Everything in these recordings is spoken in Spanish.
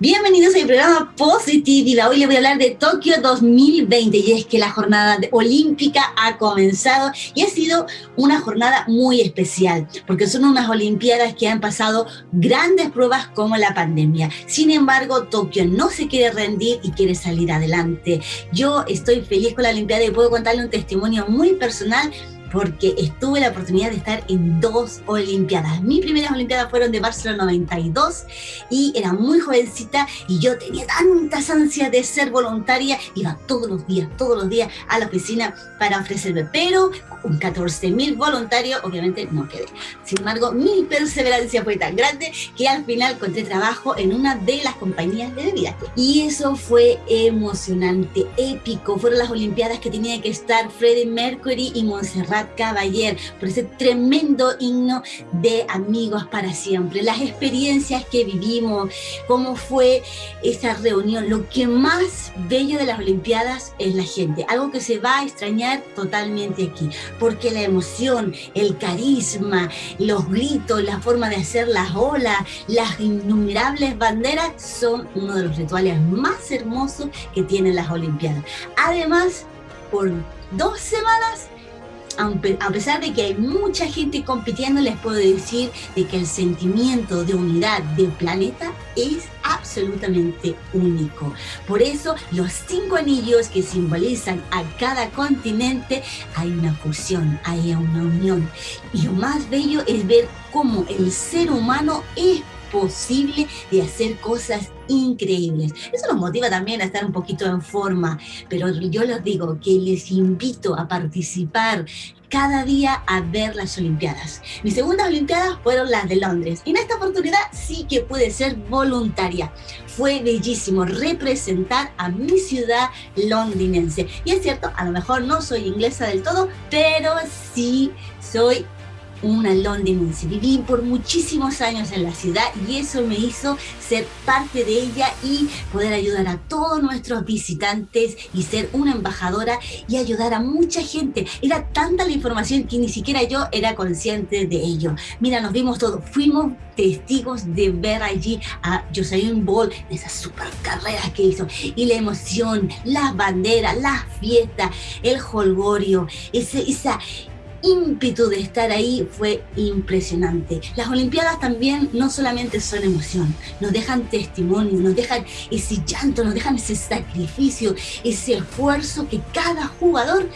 Bienvenidos a mi programa Positiva. Hoy les voy a hablar de Tokio 2020 y es que la jornada olímpica ha comenzado y ha sido una jornada muy especial porque son unas olimpiadas que han pasado grandes pruebas como la pandemia. Sin embargo, Tokio no se quiere rendir y quiere salir adelante. Yo estoy feliz con la olimpiada y puedo contarle un testimonio muy personal porque estuve la oportunidad de estar en dos Olimpiadas. Mis primeras Olimpiadas fueron de Barcelona 92 y era muy jovencita y yo tenía tantas ansias de ser voluntaria, iba todos los días, todos los días a la oficina para ofrecerme, pero con 14 mil voluntarios obviamente no quedé. Sin embargo, mi perseverancia fue tan grande que al final encontré trabajo en una de las compañías de bebida. Y eso fue emocionante, épico. Fueron las Olimpiadas que tenía que estar Freddie Mercury y Montserrat Caballer, por ese tremendo himno de amigos para siempre, las experiencias que vivimos, cómo fue esa reunión. Lo que más bello de las Olimpiadas es la gente, algo que se va a extrañar totalmente aquí, porque la emoción, el carisma, los gritos, la forma de hacer las olas, las innumerables banderas son uno de los rituales más hermosos que tienen las Olimpiadas. Además, por dos semanas a pesar de que hay mucha gente compitiendo, les puedo decir de que el sentimiento de unidad del planeta es absolutamente único. Por eso los cinco anillos que simbolizan a cada continente, hay una fusión, hay una unión. Y lo más bello es ver cómo el ser humano es posible de hacer cosas increíbles. Eso nos motiva también a estar un poquito en forma, pero yo les digo que les invito a participar cada día a ver las Olimpiadas. Mis segundas Olimpiadas fueron las de Londres y en esta oportunidad sí que pude ser voluntaria. Fue bellísimo representar a mi ciudad londinense. Y es cierto, a lo mejor no soy inglesa del todo, pero sí soy una londinense. Viví por muchísimos años en la ciudad y eso me hizo ser parte de ella y poder ayudar a todos nuestros visitantes y ser una embajadora y ayudar a mucha gente. Era tanta la información que ni siquiera yo era consciente de ello. Mira, nos vimos todos, fuimos testigos de ver allí a Jocelyn Ball, esas super carreras que hizo, y la emoción, las banderas, las fiestas, el holgorio, ese, esa, ímpetu de estar ahí fue impresionante. Las Olimpiadas también no solamente son emoción, nos dejan testimonio, nos dejan ese llanto, nos dejan ese sacrificio, ese esfuerzo que cada jugador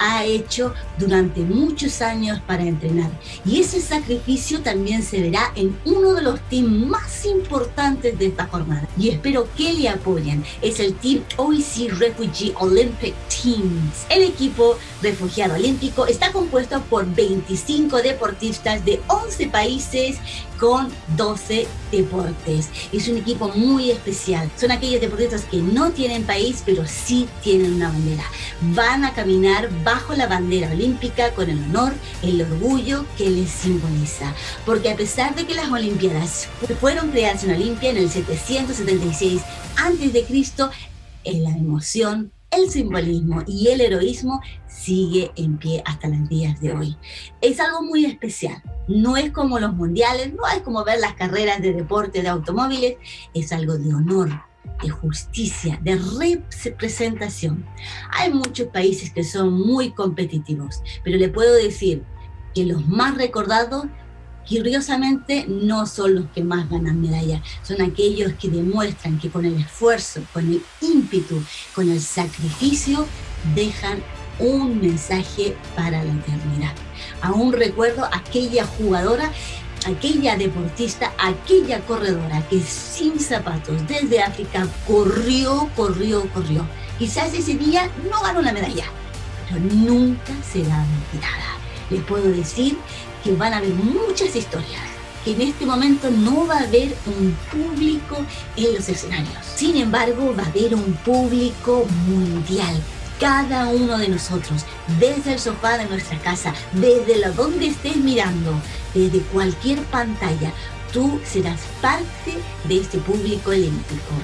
ha hecho durante muchos años para entrenar. Y ese sacrificio también se verá en uno de los teams más importantes de esta jornada. Y espero que le apoyen. Es el Team OEC Refugee Olympic El equipo refugiado olímpico está compuesto por 25 deportistas de 11 países con 12 deportes. Es un equipo muy especial. Son aquellos deportistas que no tienen país, pero sí tienen una bandera. Van a caminar bajo la bandera olímpica con el honor, el orgullo que les simboliza. Porque a pesar de que las Olimpiadas fueron creadas en Olimpia en el 776 a.C., la emoción el simbolismo y el heroísmo sigue en pie hasta los días de hoy. Es algo muy especial. No es como los mundiales, no es como ver las carreras de deporte de automóviles, es algo de honor, de justicia, de representación. Hay muchos países que son muy competitivos, pero le puedo decir que los más recordados curiosamente no son los que más ganan medallas, son aquellos que demuestran que con el esfuerzo, con el ímpetu, con el sacrificio, dejan un mensaje para la eternidad. Aún recuerdo aquella jugadora, aquella deportista, aquella corredora que sin zapatos desde África corrió, corrió, corrió. Quizás ese día no ganó la medalla, pero nunca será olvidada. Les puedo decir que van a haber muchas historias, que en este momento no va a haber un público en los escenarios. Sin embargo, va a haber un público mundial. Cada uno de nosotros, desde el sofá de nuestra casa, desde la donde estés mirando, desde cualquier pantalla, tú serás parte de este público olímpico.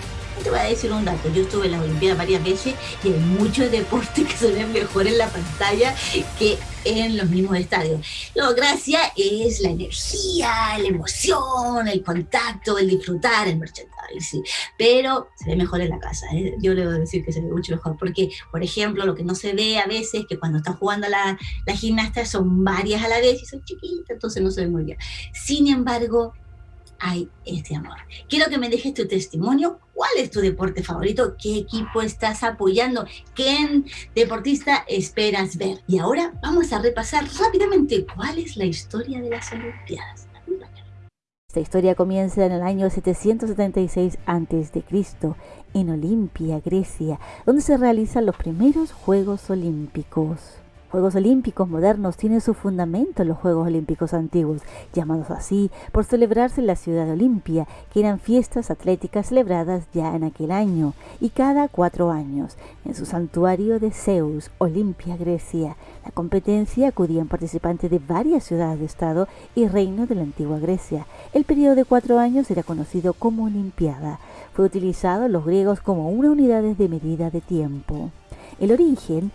Te voy a decir un dato, yo estuve en la Olimpiada varias veces y hay muchos deportes que se ven mejor en la pantalla que en los mismos estadios. La gracia es la energía, la emoción, el contacto, el disfrutar, el merchandising, pero se ve mejor en la casa. ¿eh? Yo le a decir que se ve mucho mejor, porque, por ejemplo, lo que no se ve a veces, que cuando está jugando la, la gimnasta son varias a la vez y son chiquitas, entonces no se ve muy bien. Sin embargo, hay este amor. Quiero que me dejes tu testimonio. ¿Cuál es tu deporte favorito? ¿Qué equipo estás apoyando? ¿Qué deportista esperas ver? Y ahora vamos a repasar rápidamente cuál es la historia de las Olimpiadas. Esta historia comienza en el año 776 a.C. en Olimpia, Grecia, donde se realizan los primeros Juegos Olímpicos. Juegos Olímpicos modernos tienen su fundamento en los Juegos Olímpicos antiguos, llamados así por celebrarse en la ciudad de Olimpia, que eran fiestas atléticas celebradas ya en aquel año y cada cuatro años, en su santuario de Zeus, Olimpia, Grecia. La competencia acudían participantes de varias ciudades de Estado y reinos de la antigua Grecia. El periodo de cuatro años era conocido como Olimpiada. Fue utilizado en los griegos como una unidad de medida de tiempo. El origen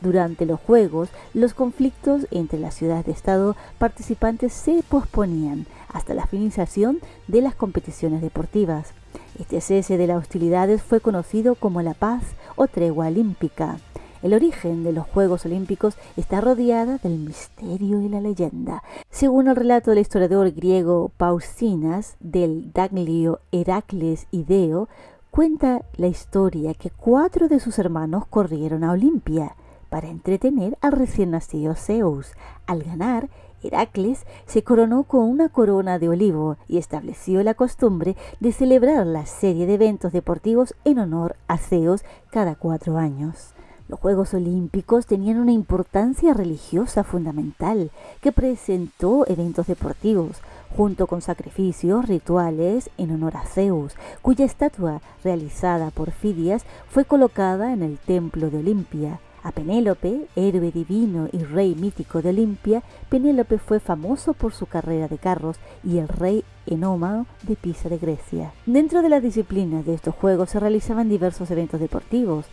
durante los Juegos, los conflictos entre las ciudades de Estado participantes se posponían hasta la finalización de las competiciones deportivas. Este cese de las hostilidades fue conocido como la paz o tregua olímpica. El origen de los Juegos Olímpicos está rodeada del misterio y la leyenda. Según el relato del historiador griego Pausinas del Daglio Heracles Ideo, cuenta la historia que cuatro de sus hermanos corrieron a Olimpia para entretener al recién nacido Zeus. Al ganar, Heracles se coronó con una corona de olivo y estableció la costumbre de celebrar la serie de eventos deportivos en honor a Zeus cada cuatro años. Los Juegos Olímpicos tenían una importancia religiosa fundamental que presentó eventos deportivos, junto con sacrificios rituales en honor a Zeus, cuya estatua, realizada por Fidias, fue colocada en el templo de Olimpia. A Penélope, héroe divino y rey mítico de Olimpia, Penélope fue famoso por su carrera de carros y el rey Enómao de Pisa de Grecia. Dentro de las disciplinas de estos juegos se realizaban diversos eventos deportivos,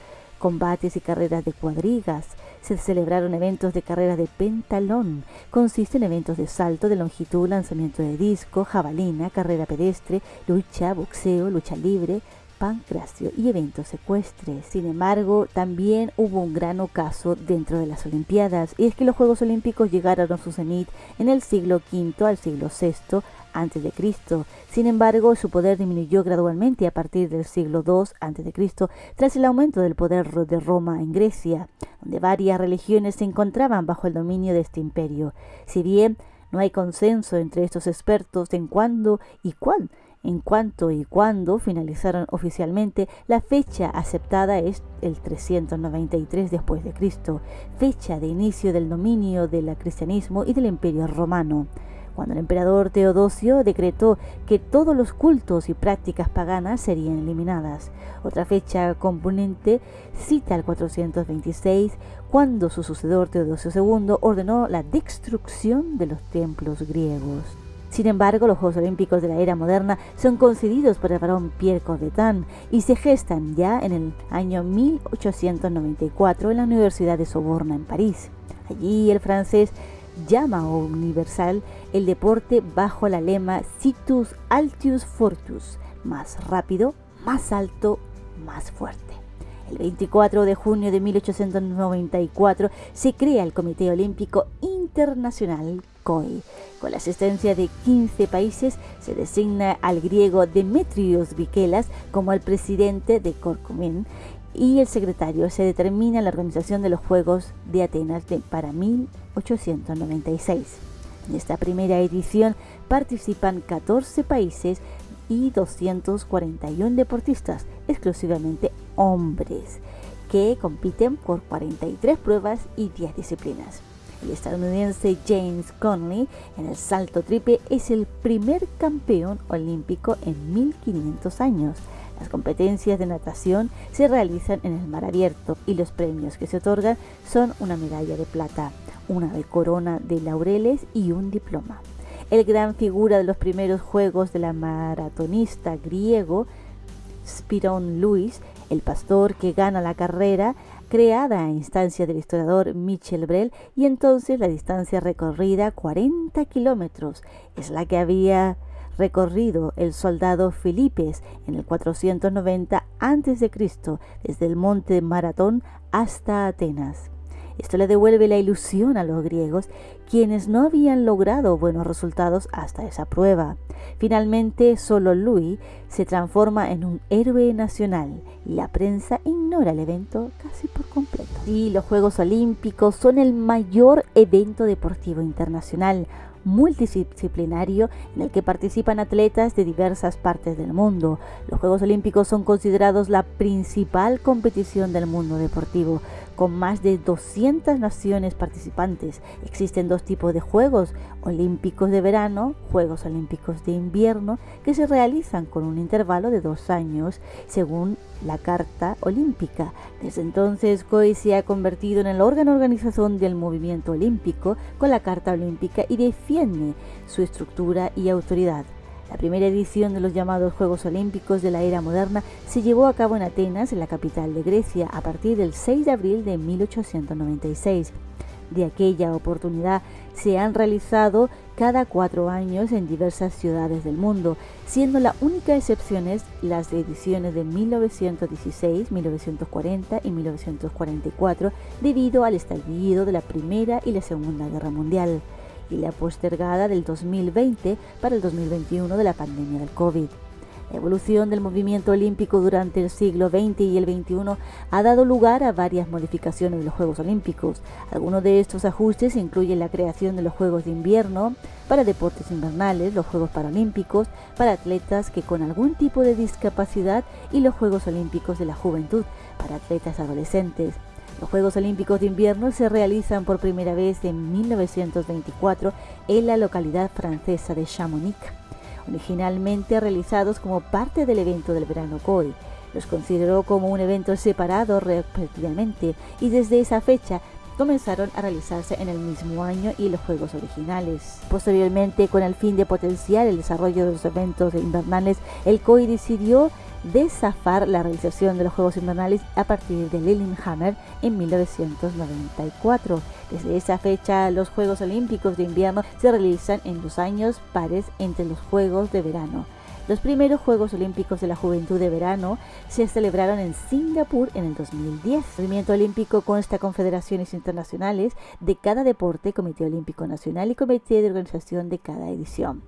combates y carreras de cuadrigas. Se celebraron eventos de carreras de pentalón. Consiste en eventos de salto de longitud, lanzamiento de disco, jabalina, carrera pedestre, lucha, boxeo, lucha libre, pancracio y eventos secuestres. Sin embargo, también hubo un gran ocaso dentro de las Olimpiadas, y es que los Juegos Olímpicos llegaron a su cenit en el siglo V al siglo VI antes de Cristo. Sin embargo, su poder disminuyó gradualmente a partir del siglo II antes de Cristo, tras el aumento del poder de Roma en Grecia, donde varias religiones se encontraban bajo el dominio de este imperio. Si bien no hay consenso entre estos expertos en cuándo y cuándo en cuanto y cuando finalizaron oficialmente, la fecha aceptada es el 393 después de Cristo, fecha de inicio del dominio del cristianismo y del Imperio romano cuando el emperador Teodosio decretó que todos los cultos y prácticas paganas serían eliminadas. Otra fecha componente cita al 426, cuando su sucedor Teodosio II ordenó la destrucción de los templos griegos. Sin embargo, los Juegos Olímpicos de la era moderna son concedidos por el varón Pierre Coubertin y se gestan ya en el año 1894 en la Universidad de Soborna en París. Allí el francés llama universal el deporte bajo la lema Situs Altius Fortus, más rápido, más alto, más fuerte. El 24 de junio de 1894 se crea el Comité Olímpico Internacional COI. Con la asistencia de 15 países se designa al griego Demetrios Vikelas como el presidente de Corcomen y el secretario. Se determina la organización de los Juegos de Atenas para 1896. En esta primera edición participan 14 países y 241 deportistas, exclusivamente hombres, que compiten por 43 pruebas y 10 disciplinas. El estadounidense James Conley en el salto triple es el primer campeón olímpico en 1500 años. Las competencias de natación se realizan en el mar abierto y los premios que se otorgan son una medalla de plata, una de corona de laureles y un diploma. El gran figura de los primeros Juegos de la maratonista griego Spiron Lewis, el pastor que gana la carrera, creada a instancia del historiador Michel Brel, y entonces la distancia recorrida, 40 kilómetros, es la que había recorrido el soldado Filipes en el 490 a.C. desde el monte Maratón hasta Atenas. Esto le devuelve la ilusión a los griegos, quienes no habían logrado buenos resultados hasta esa prueba. Finalmente, solo Louis se transforma en un héroe nacional y la prensa ignora el evento casi por completo. Y los Juegos Olímpicos son el mayor evento deportivo internacional, multidisciplinario en el que participan atletas de diversas partes del mundo. Los Juegos Olímpicos son considerados la principal competición del mundo deportivo, con más de 200 naciones participantes. Existen dos tipos de Juegos Olímpicos de verano, Juegos Olímpicos de invierno, que se realizan con un intervalo de dos años, según la Carta Olímpica. Desde entonces, COI se ha convertido en el órgano organización del movimiento olímpico con la Carta Olímpica y defiende su estructura y autoridad. La primera edición de los llamados Juegos Olímpicos de la era moderna se llevó a cabo en Atenas, en la capital de Grecia, a partir del 6 de abril de 1896. De aquella oportunidad se han realizado cada cuatro años en diversas ciudades del mundo, siendo la única excepción las ediciones de 1916, 1940 y 1944 debido al estallido de la Primera y la Segunda Guerra Mundial y la postergada del 2020 para el 2021 de la pandemia del COVID. La evolución del movimiento olímpico durante el siglo XX y el XXI ha dado lugar a varias modificaciones de los Juegos Olímpicos. Algunos de estos ajustes incluyen la creación de los Juegos de Invierno para deportes invernales, los Juegos Paralímpicos para atletas que con algún tipo de discapacidad y los Juegos Olímpicos de la Juventud para atletas adolescentes. Los Juegos Olímpicos de Invierno se realizan por primera vez en 1924 en la localidad francesa de Chamonix originalmente realizados como parte del evento del verano COI. Los consideró como un evento separado respectivamente y desde esa fecha comenzaron a realizarse en el mismo año y los juegos originales. Posteriormente, con el fin de potenciar el desarrollo de los eventos invernales, el COI decidió desafar la realización de los Juegos Invernales a partir de Lillehammer en 1994. Desde esa fecha, los Juegos Olímpicos de Invierno se realizan en dos años pares entre los Juegos de Verano. Los primeros Juegos Olímpicos de la Juventud de Verano se celebraron en Singapur en el 2010. El movimiento olímpico consta confederaciones internacionales de cada deporte, Comité Olímpico Nacional y Comité de Organización de cada edición.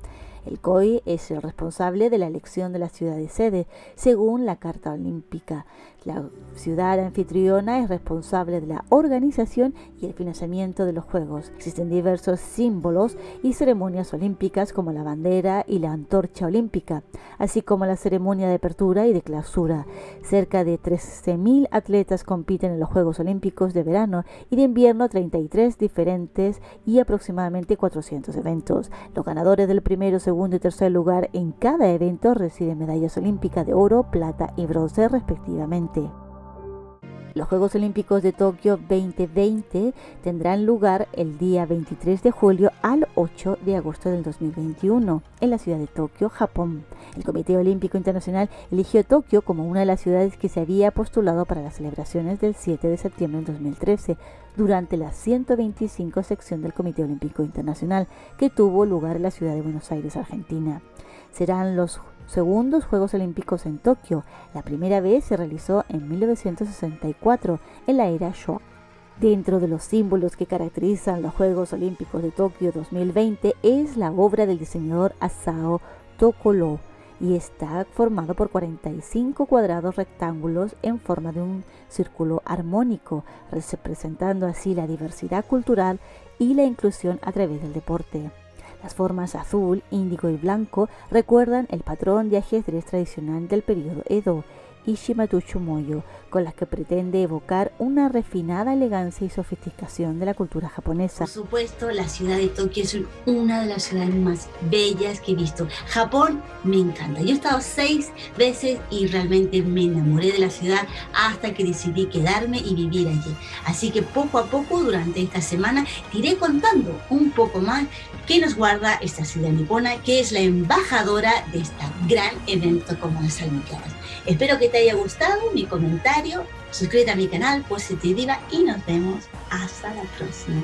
El COI es el responsable de la elección de la ciudad de sede, según la Carta Olímpica. La ciudad anfitriona es responsable de la organización y el financiamiento de los Juegos. Existen diversos símbolos y ceremonias olímpicas como la bandera y la antorcha olímpica, así como la ceremonia de apertura y de clausura. Cerca de 13.000 atletas compiten en los Juegos Olímpicos de verano y de invierno 33 diferentes y aproximadamente 400 eventos. Los ganadores del primero, segundo y tercer lugar en cada evento reciben medallas olímpicas de oro, plata y bronce respectivamente. Los Juegos Olímpicos de Tokio 2020 tendrán lugar el día 23 de julio al 8 de agosto del 2021 en la ciudad de Tokio, Japón. El Comité Olímpico Internacional eligió Tokio como una de las ciudades que se había postulado para las celebraciones del 7 de septiembre del 2013 durante la 125 sección del Comité Olímpico Internacional que tuvo lugar en la ciudad de Buenos Aires, Argentina. Serán los segundos Juegos Olímpicos en Tokio. La primera vez se realizó en 1964, en la era Showa. Dentro de los símbolos que caracterizan los Juegos Olímpicos de Tokio 2020 es la obra del diseñador Asao Tokolo y está formado por 45 cuadrados rectángulos en forma de un círculo armónico, representando así la diversidad cultural y la inclusión a través del deporte. Las formas azul, índigo y blanco recuerdan el patrón de ajedrez tradicional del periodo Edo Ishimatuchu Moyo, con las que pretende evocar una refinada elegancia y sofisticación de la cultura japonesa. Por supuesto, la ciudad de Tokio es una de las ciudades más bellas que he visto. Japón me encanta. Yo he estado seis veces y realmente me enamoré de la ciudad hasta que decidí quedarme y vivir allí. Así que poco a poco, durante esta semana, te iré contando un poco más qué nos guarda esta ciudad nipona, que es la embajadora de este gran evento como las Olimpiadas. Espero que te haya gustado mi comentario. Suscríbete a mi canal Positiva y nos vemos hasta la próxima.